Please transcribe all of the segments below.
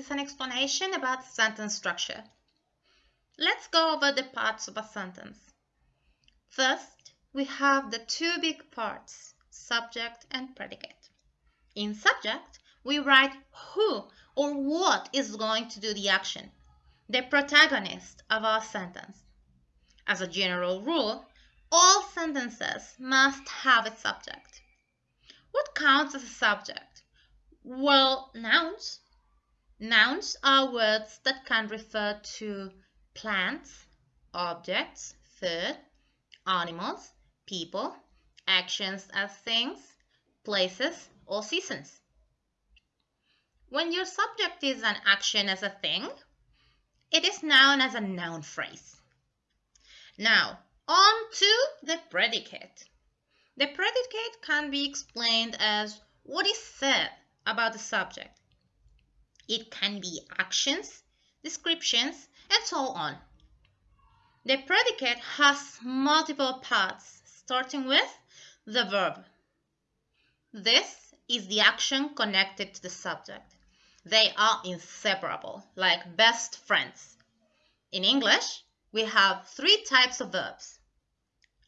is an explanation about sentence structure. Let's go over the parts of a sentence. First, we have the two big parts, subject and predicate. In subject, we write who or what is going to do the action, the protagonist of our sentence. As a general rule, all sentences must have a subject. What counts as a subject? Well, nouns. Nouns are words that can refer to plants, objects, food, animals, people, actions as things, places, or seasons. When your subject is an action as a thing, it is known as a noun phrase. Now, on to the predicate. The predicate can be explained as what is said about the subject. It can be actions, descriptions, and so on. The predicate has multiple parts, starting with the verb. This is the action connected to the subject. They are inseparable, like best friends. In English, we have three types of verbs.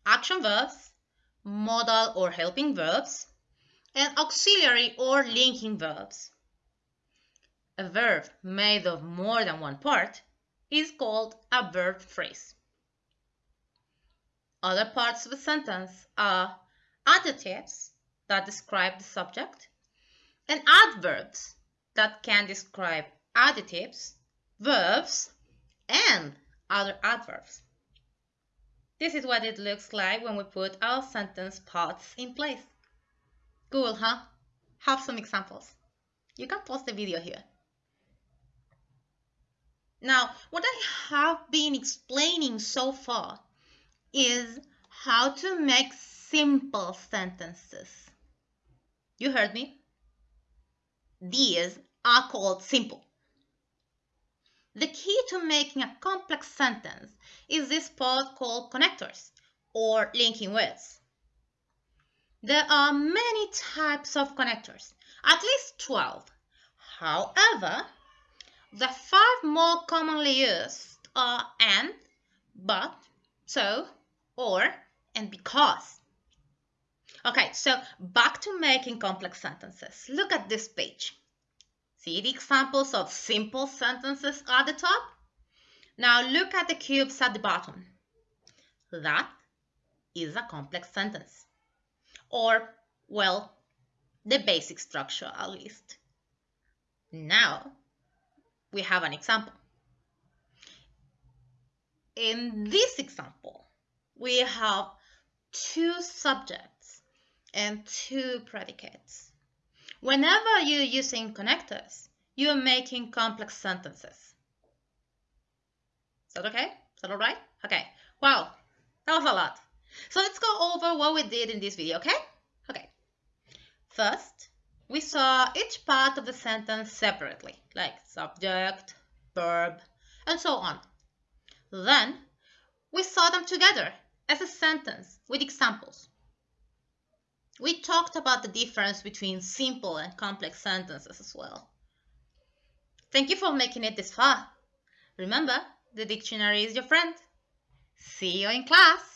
Action verbs, modal or helping verbs, and auxiliary or linking verbs. A verb made of more than one part is called a verb phrase. Other parts of a sentence are adjectives that describe the subject and adverbs that can describe adjectives, verbs, and other adverbs. This is what it looks like when we put our sentence parts in place. Cool, huh? Have some examples. You can pause the video here. Now, what I have been explaining so far is how to make simple sentences. You heard me? These are called simple. The key to making a complex sentence is this part called connectors or linking words. There are many types of connectors, at least 12. However, the five more commonly used are and, but, so, or, and because. Okay, so back to making complex sentences. Look at this page. See the examples of simple sentences at the top? Now look at the cubes at the bottom. That is a complex sentence. Or, well, the basic structure at least. Now, we have an example. In this example, we have two subjects and two predicates. Whenever you're using connectors, you're making complex sentences. Is that okay? Is that all right? Okay. Wow, that was a lot. So let's go over what we did in this video, okay? Okay. First, we saw each part of the sentence separately, like subject, verb, and so on. Then, we saw them together as a sentence with examples. We talked about the difference between simple and complex sentences as well. Thank you for making it this far. Remember, the dictionary is your friend. See you in class.